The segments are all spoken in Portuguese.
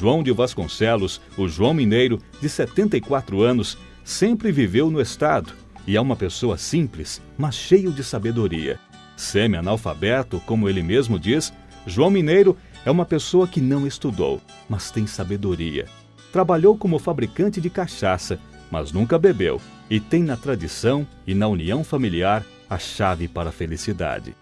João de Vasconcelos, o João Mineiro, de 74 anos, sempre viveu no estado e é uma pessoa simples, mas cheio de sabedoria. Semi-analfabeto, como ele mesmo diz, João Mineiro é uma pessoa que não estudou, mas tem sabedoria. Trabalhou como fabricante de cachaça, mas nunca bebeu, e tem na tradição e na união familiar a chave para a felicidade.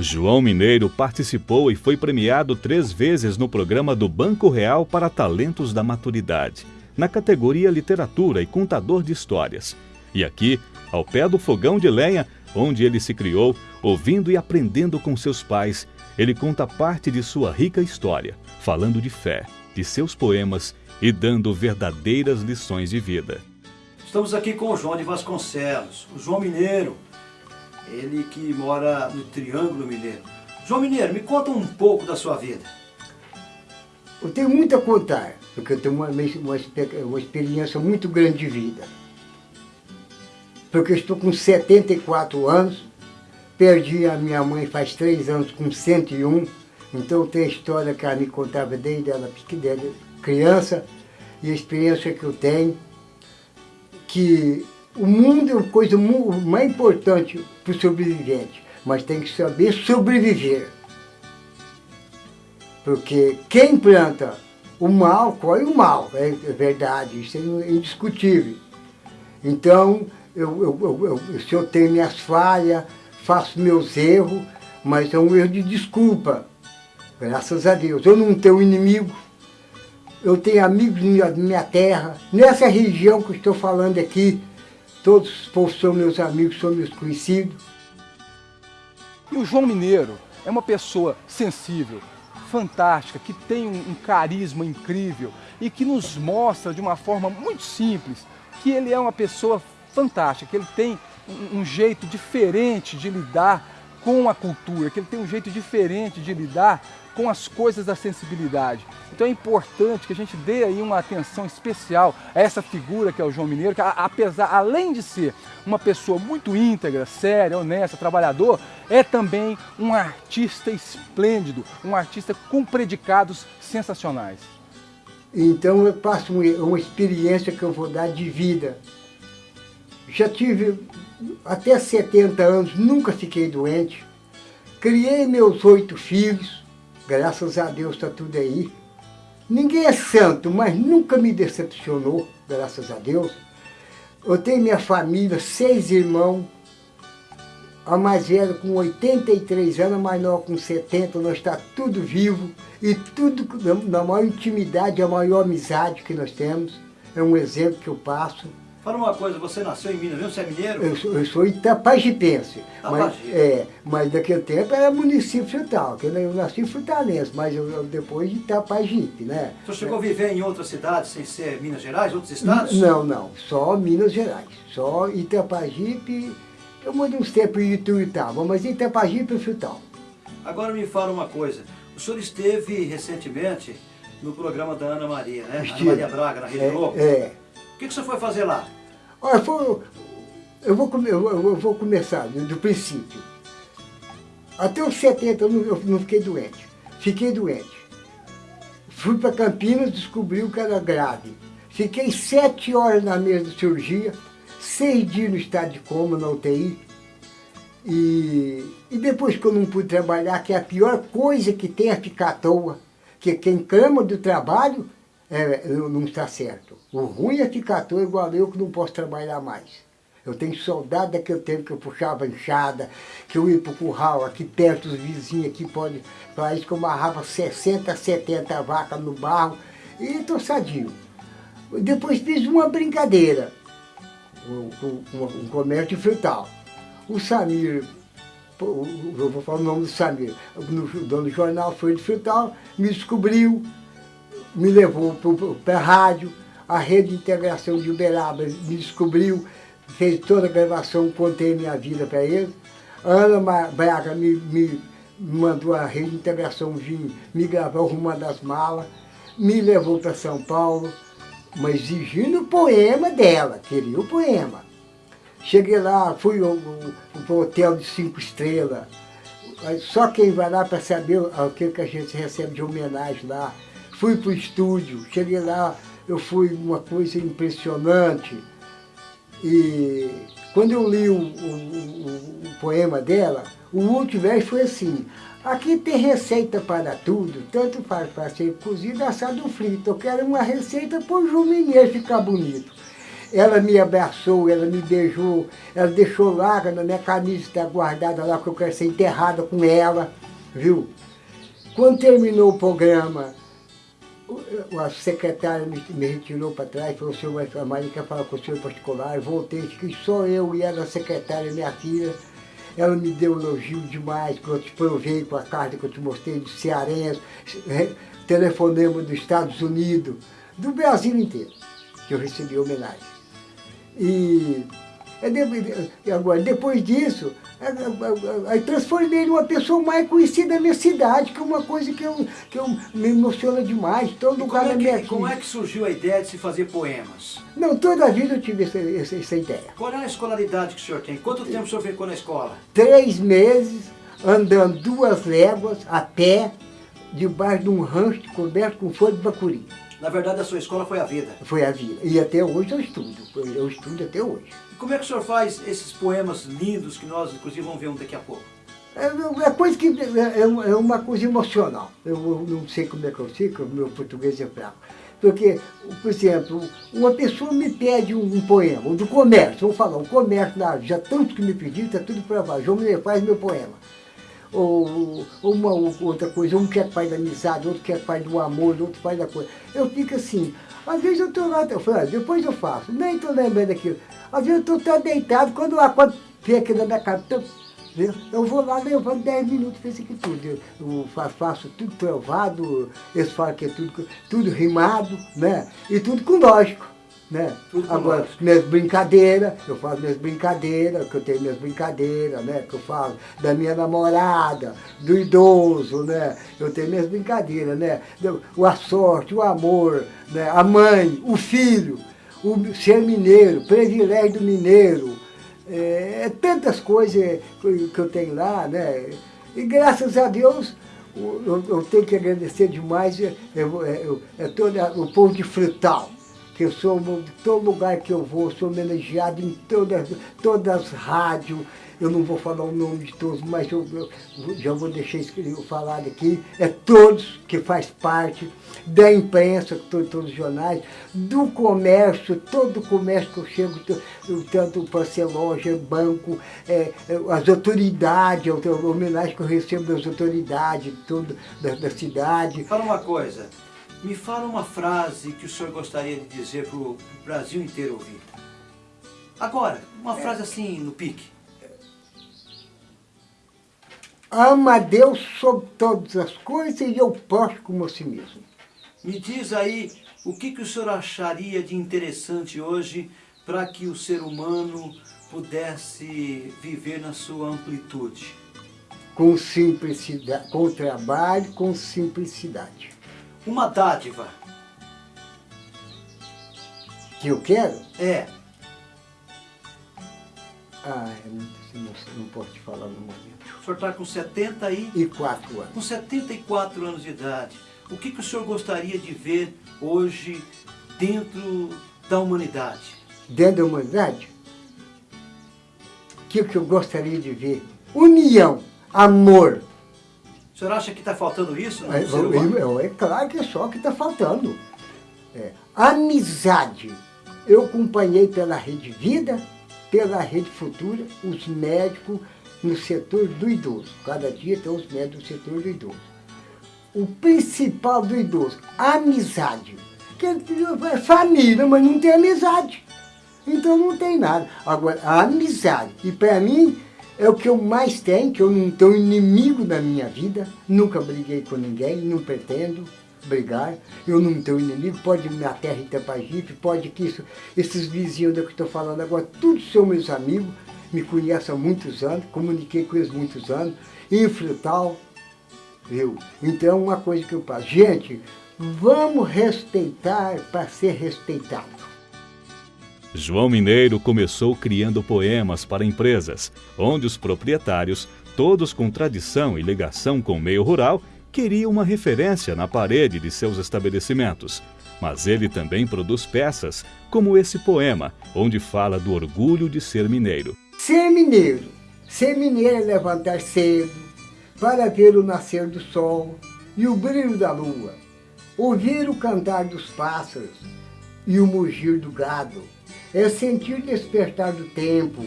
João Mineiro participou e foi premiado três vezes no programa do Banco Real para Talentos da Maturidade, na categoria Literatura e Contador de Histórias. E aqui, ao pé do fogão de lenha, onde ele se criou, ouvindo e aprendendo com seus pais, ele conta parte de sua rica história, falando de fé, de seus poemas e dando verdadeiras lições de vida. Estamos aqui com o João de Vasconcelos, o João Mineiro, ele que mora no Triângulo Mineiro. João Mineiro, me conta um pouco da sua vida. Eu tenho muito a contar, porque eu tenho uma, uma, experiência muito grande de vida. Porque eu estou com 74 anos, perdi a minha mãe faz três anos com 101, então tem a história que ela me contava desde ela criança, e a experiência que eu tenho, que o mundo é a coisa mais importante para o sobrevivente, mas tem que saber sobreviver. Porque quem planta o mal, colhe o mal, é, é verdade, isso é indiscutível. Então, eu, eu, eu, se eu tenho minhas falhas, faço meus erros, mas é um erro de desculpa, graças a Deus. Eu não tenho inimigo, eu tenho amigos na minha terra, nessa região que estou falando aqui, Todos são meus amigos, são meus conhecidos. E o João Mineiro é uma pessoa sensível, fantástica, que tem um, carisma incrível e que nos mostra de uma forma muito simples que ele é uma pessoa fantástica, que ele tem um, um jeito diferente de lidar com a cultura, que ele tem um jeito diferente de lidar com as coisas da sensibilidade. Então é importante que a gente dê aí uma atenção especial a essa figura que é o João Mineiro, que apesar, além de ser uma pessoa muito íntegra, séria, honesta, trabalhador, é também um artista esplêndido, um artista com predicados sensacionais. Então eu passo uma experiência que eu vou dar de vida. Já tive até 70 anos, nunca fiquei doente. Criei meus oito filhos, graças a Deus está tudo aí. Ninguém é santo, mas nunca me decepcionou, graças a Deus. Eu tenho minha família, seis irmãos, a mais velha com 83 anos, a nova com 70, nós está tudo vivo e tudo na maior intimidade, a maior amizade que nós temos. É um exemplo que eu passo. Fala uma coisa, você nasceu em Minas, viu? Você é mineiro? Eu sou, eu sou itapajipense. Mas, é, mas daquele tempo era município frutal, que eu nasci em Fortaleza, mas eu, eu, depois de Itapajipe, né? Você chegou é. a viver em outras cidades sem ser Minas Gerais, outros estados? Não, não, só Minas Gerais. Só Itapajipe, eu mandei uns tempos em Ituiutaba, mas Itapajipe e frutal. Agora me fala uma coisa, o senhor esteve recentemente no programa da Ana Maria, né? Ana Maria Braga, na Rede é, Globo. É. O que, que você foi fazer lá? Olha, foi, eu, vou, eu vou começar do princípio. Até os 70 eu não, eu não fiquei doente. Fiquei doente. Fui para Campinas, descobri que era grave. Fiquei sete horas na mesa de cirurgia, seis dias no estado de coma, na UTI. E, e depois que eu não pude trabalhar, que é a pior coisa que tem é ficar à toa. Que quem clama do trabalho é, não está certo. O ruim é à toa igual eu que não posso trabalhar mais. Eu tenho saudade daquele tempo que eu puxava enxada, que eu ia para o curral, aqui perto, os vizinhos aqui podem... Para isso que eu amarrava 60, 70 vacas no barro e estou sadio. Depois fiz uma brincadeira, um, um, um comércio frutal. O Samir, eu vou falar o nome do Samir, o dono do jornal foi de frutal, me descobriu, me levou para a rádio, a rede de integração de Uberaba me descobriu, fez toda a gravação, contei minha vida para eles. A Ana Braga me, me mandou a rede de integração vir me gravar arrumando as malas, me levou para São Paulo, mas exigindo o poema dela, queria o poema. Cheguei lá, fui para o hotel de cinco estrelas, só quem vai lá para saber o que, que a gente recebe de homenagem lá, fui para o estúdio, cheguei lá, eu fui uma coisa impressionante. E quando eu li o, o, o, o poema dela, o último verso foi assim, aqui tem receita para tudo, tanto para, para ser cozido, assado frito. Eu quero uma receita para o Jumineiro ficar bonito. Ela me abraçou, ela me beijou, ela deixou lá, na minha camisa está guardada lá, porque eu quero ser enterrada com ela, viu? Quando terminou o programa, a secretária me, me retirou para trás, falou, senhor, a Maria quer falar com o senhor particular, voltei, que só eu e ela, a secretária, minha filha, ela me deu um elogio demais, que eu te provei com a carta que eu te mostrei de cearense, telefonema dos Estados Unidos, do Brasil inteiro, que eu recebi homenagem. E agora, depois disso, Aí transformei ele uma pessoa mais conhecida da minha cidade, que é uma coisa que, eu, que eu, me emociona demais. Todo lugar é da minha que, Como é que surgiu a ideia de se fazer poemas? Não, toda a vida eu tive essa, essa, essa ideia. Qual é a escolaridade que o senhor tem? Quanto tempo o senhor ficou na escola? Três meses, andando duas léguas a pé, debaixo de um rancho coberto com folha de bacuri. Na verdade, a sua escola foi a vida. Foi a vida. E até hoje eu estudo. Eu estudo até hoje. E como é que o senhor faz esses poemas lindos que nós, inclusive, vamos ver um daqui a pouco? É, é coisa que é, é, é uma coisa emocional. Eu não sei como é que eu sei, porque o meu português é fraco. Porque, por exemplo, uma pessoa me pede um, poema, do comércio, vamos falar, um comércio já tanto que me pediu, está tudo provado. João me faz meu poema ou, uma ou outra coisa, um quer pai da amizade, outro quer pai do amor, outro pai da coisa. Eu fico assim, às vezes eu estou lá, eu falo, ah, depois eu faço, nem estou lembrando daquilo. Às vezes eu estou deitado, quando, a quando vem aqui na minha cabeça, eu vou lá levando 10 minutos, fiz aqui tudo. Eu, eu faço tudo trovado, eles falam que é tudo, tudo rimado, né? E tudo com lógico. Né? Tudo Agora, minhas brincadeiras, eu faço minhas brincadeiras, que eu tenho minhas brincadeiras, né? Que eu falo da minha namorada, do idoso, né? Eu tenho minhas brincadeiras, né? A sorte, o amor, né? a mãe, o filho, o ser mineiro, privilégio do mineiro. É, é tantas coisas que eu tenho lá, né? E graças a Deus, eu, eu tenho que agradecer demais é, é todo o povo de Frutal que eu sou, todo lugar que eu vou, sou homenageado em todas, todas as rádios, eu não vou falar o nome de todos, mas eu, eu já vou deixar escrito, falado aqui, é todos que faz parte da imprensa, todos, todos os jornais, do comércio, todo o comércio que eu chego, tanto para ser loja, banco, é, é as autoridades, a homenagem que eu recebo das autoridades todo, da, da cidade. Fala uma coisa, me fala uma frase que o senhor gostaria de dizer para o Brasil inteiro ouvir. Agora, uma é. frase assim, no pique. Ama a Deus sobre todas as coisas e eu posto como a si mesmo. Me diz aí, o que, que o senhor acharia de interessante hoje para que o ser humano pudesse viver na sua amplitude? Com simplicidade, com trabalho, com simplicidade uma dádiva. Que eu quero? É. Ah, é não, não posso te falar no momento. O senhor está com 70 e... E 4 anos. Com 74 anos de idade. O que, que o senhor gostaria de ver hoje dentro da humanidade? Dentro da humanidade? O que, que eu gostaria de ver? União, amor, o senhor acha que está faltando isso? É, é, é, claro que é só que está faltando. É, amizade. Eu acompanhei pela Rede Vida, pela Rede Futura, os médicos no setor do idoso. Cada dia tem os médicos no setor do idoso. O principal do idoso, amizade. Que é família, mas não tem amizade. Então não tem nada. Agora, a amizade. E para mim, é o que eu mais tenho, que eu não tenho inimigo na minha vida. Nunca briguei com ninguém, não pretendo brigar. Eu não tenho inimigo, pode minha terra Itapajipe, pode que isso, esses vizinhos da que estou falando agora, todos são meus amigos, me conhecem há muitos anos, comuniquei com eles há muitos anos, em Frutal, viu? Então, uma coisa que eu faço, gente, vamos respeitar para ser respeitado. João Mineiro começou criando poemas para empresas, onde os proprietários, todos com tradição e ligação com o meio rural, queria uma referência na parede de seus estabelecimentos. Mas ele também produz peças, como esse poema, onde fala do orgulho de ser mineiro. Ser mineiro. Ser mineiro é levantar cedo, para ver o nascer do sol e o brilho da lua, ouvir o cantar dos pássaros e o mugir do gado, é sentir despertar do tempo,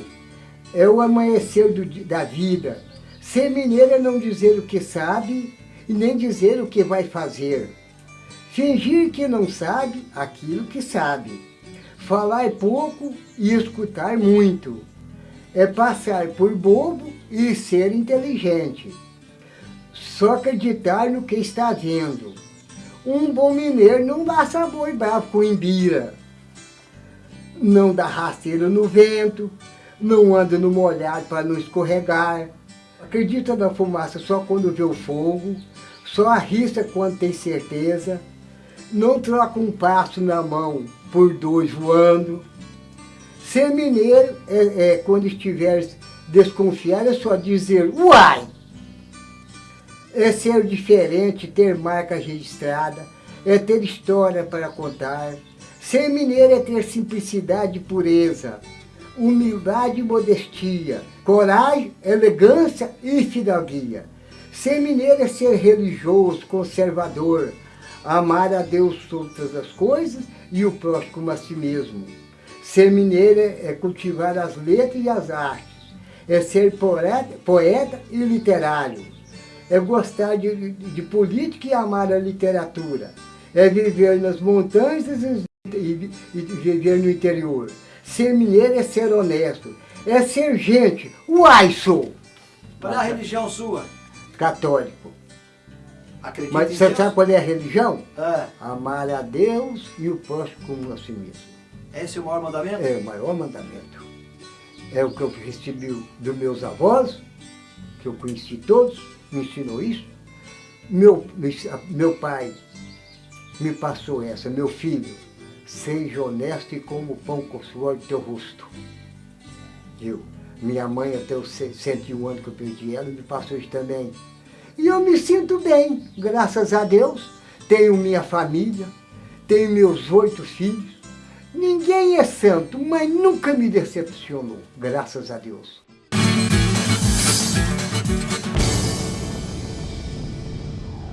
é o amanhecer do, da vida. Ser mineiro é não dizer o que sabe e nem dizer o que vai fazer. Fingir que não sabe aquilo que sabe. Falar pouco e escutar muito. É passar por bobo e ser inteligente. Só acreditar no que está vendo. Um bom mineiro não dá sabor bravo com imbira. Não dá rasteiro no vento, não anda no molhado para não escorregar. Acredita na fumaça só quando vê o fogo, só arrisca quando tem certeza. Não troca um passo na mão por dois voando. Ser mineiro é, é quando estiver desconfiado, é só dizer uai! É ser diferente, ter marca registrada, é ter história para contar. Ser mineiro é ter simplicidade e pureza humildade e modestia, coragem, elegância e fidalguia. Ser mineiro é ser religioso, conservador, amar a Deus todas as coisas e o próximo a si mesmo. Ser mineiro é cultivar as letras e as artes, é ser poeta, poeta e literário, é gostar de, de, de, política e amar a literatura, é viver nas montanhas e, e, e viver no interior, Ser mineiro é ser honesto, é ser gente. Uai, sou! Qual é a religião sua? Católico. Acredita Mas você sabe qual é a religião? É. Amar a Deus e o próximo como a si mesmo. Esse é o maior mandamento? É o maior mandamento. É o que eu recebi dos meus avós, que eu conheci todos, me ensinou isso. Meu, meu pai me passou essa, meu filho, Seja honesto e como o pão com o suor do teu rosto. Viu? Minha mãe, até os 101 anos que eu perdi ela, me passou isso também. E eu me sinto bem, graças a Deus. Tenho minha família, tenho meus oito filhos. Ninguém é santo, mas nunca me decepcionou, graças a Deus.